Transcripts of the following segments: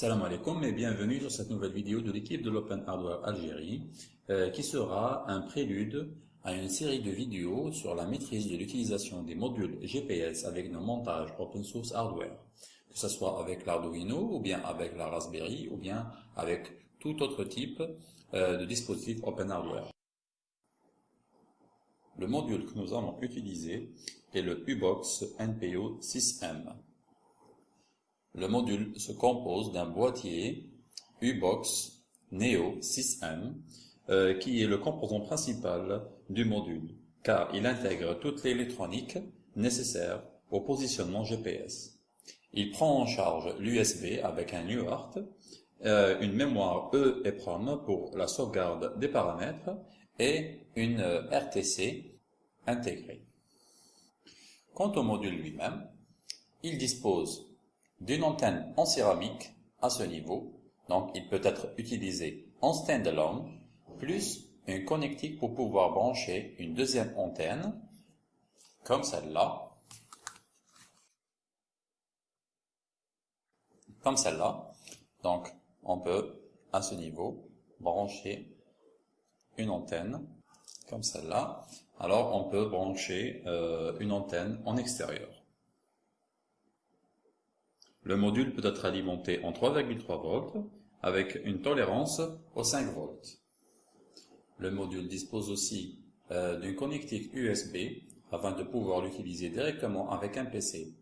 Salam alaikum et bienvenue sur cette nouvelle vidéo de l'équipe de l'Open Hardware Algérie euh, qui sera un prélude à une série de vidéos sur la maîtrise de l'utilisation des modules GPS avec nos montages open source hardware, que ce soit avec l'Arduino ou bien avec la Raspberry ou bien avec tout autre type euh, de dispositif open hardware. Le module que nous allons utiliser est le UBOX NPO 6M. Le module se compose d'un boîtier U-Box Neo 6M euh, qui est le composant principal du module car il intègre toute l'électronique nécessaire au positionnement GPS. Il prend en charge l'USB avec un UART, euh, une mémoire EEPROM pour la sauvegarde des paramètres et une RTC intégrée. Quant au module lui-même, il dispose d'une antenne en céramique à ce niveau, donc il peut être utilisé en standalone, plus une connectique pour pouvoir brancher une deuxième antenne, comme celle-là, comme celle-là. Donc, on peut, à ce niveau, brancher une antenne, comme celle-là. Alors, on peut brancher euh, une antenne en extérieur. Le module peut être alimenté en 3,3 volts avec une tolérance aux 5 volts. Le module dispose aussi euh, d'une connectique USB afin de pouvoir l'utiliser directement avec un PC,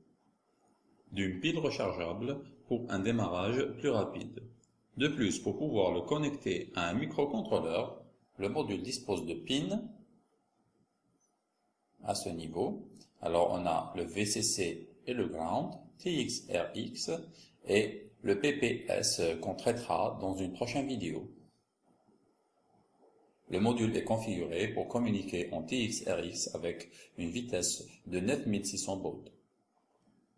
d'une pile rechargeable pour un démarrage plus rapide. De plus, pour pouvoir le connecter à un microcontrôleur, le module dispose de pins à ce niveau. Alors on a le VCC et le ground, TXRX et le PPS qu'on traitera dans une prochaine vidéo. Le module est configuré pour communiquer en TXRX avec une vitesse de 9600 baud.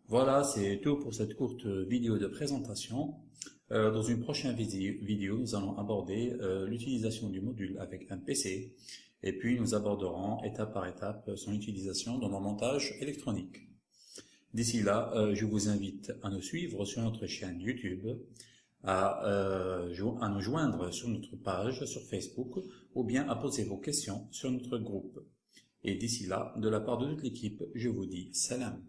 Voilà, c'est tout pour cette courte vidéo de présentation. Euh, dans une prochaine vidéo, nous allons aborder euh, l'utilisation du module avec un PC et puis nous aborderons étape par étape son utilisation dans le montage électronique. D'ici là, euh, je vous invite à nous suivre sur notre chaîne YouTube, euh, à nous joindre sur notre page sur Facebook ou bien à poser vos questions sur notre groupe. Et d'ici là, de la part de toute l'équipe, je vous dis salam.